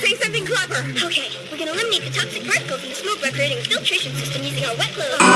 Say something clever. Okay, we can eliminate the toxic particles in the smoke by creating a filtration system using our wet clothes.